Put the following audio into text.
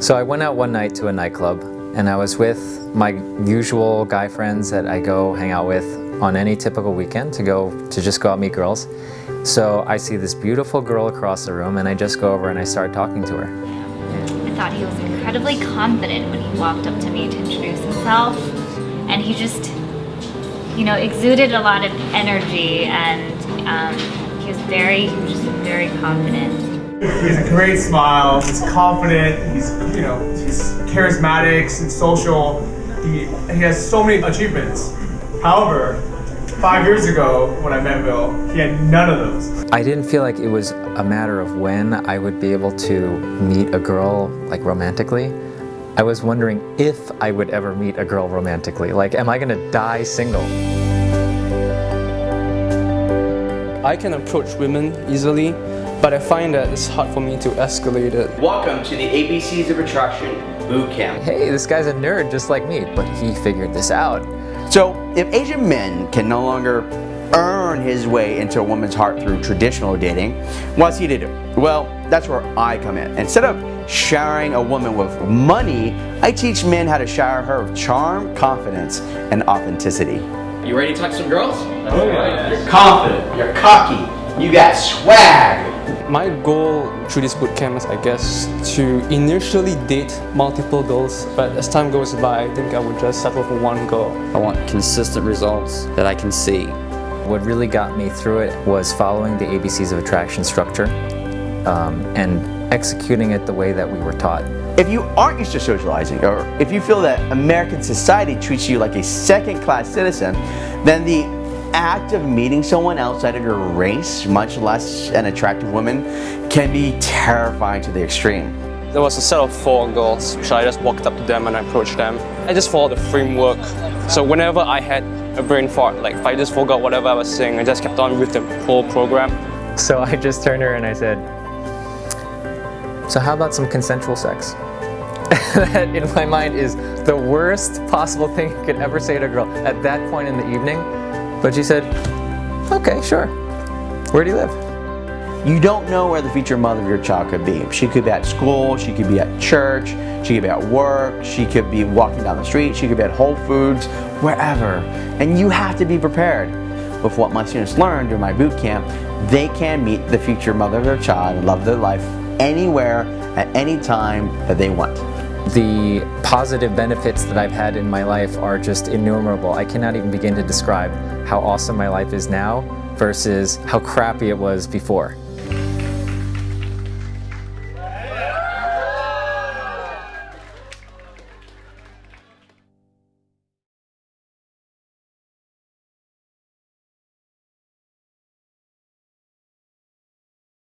So I went out one night to a nightclub and I was with my usual guy friends that I go hang out with on any typical weekend to go to just go out meet girls. So I see this beautiful girl across the room and I just go over and I start talking to her. I thought he was incredibly confident when he walked up to me to introduce himself. And he just, you know, exuded a lot of energy and um, he was very, he was just very confident. He has a great smile. He's confident. He's you know he's charismatic and social. He he has so many achievements. However, five years ago when I met Bill, he had none of those. I didn't feel like it was a matter of when I would be able to meet a girl like romantically. I was wondering if I would ever meet a girl romantically. Like, am I gonna die single? I can approach women easily, but I find that it's hard for me to escalate it. Welcome to the ABCs of Attraction Boot Camp. Hey, this guy's a nerd just like me, but he figured this out. So, if Asian men can no longer earn his way into a woman's heart through traditional dating, what's he to do? Well, that's where I come in. Instead of showering a woman with money, I teach men how to shower her with charm, confidence, and authenticity. You ready to talk to some girls? Oh, yeah. You're confident, you're cocky, you got swag. My goal through this bootcamp is, I guess, to initially date multiple girls, but as time goes by, I think I would just settle for one girl. I want consistent results that I can see. What really got me through it was following the ABCs of attraction structure um, and executing it the way that we were taught. If you aren't used to socializing, or if you feel that American society treats you like a second-class citizen, then the act of meeting someone outside of your race, much less an attractive woman, can be terrifying to the extreme. There was a set of four girls, so I just walked up to them and I approached them. I just followed the framework. So whenever I had a brain fart, like if I just forgot whatever I was saying, I just kept on with the whole program. So I just turned her and I said, so how about some consensual sex? that in my mind is the worst possible thing you could ever say to a girl at that point in the evening. But she said, okay, sure. Where do you live? You don't know where the future mother of your child could be. She could be at school, she could be at church, she could be at work, she could be walking down the street, she could be at Whole Foods, wherever. And you have to be prepared. With what my students learned during my boot camp, they can meet the future mother of their child and love their life anywhere, at any time that they want. The positive benefits that I've had in my life are just innumerable. I cannot even begin to describe how awesome my life is now versus how crappy it was before.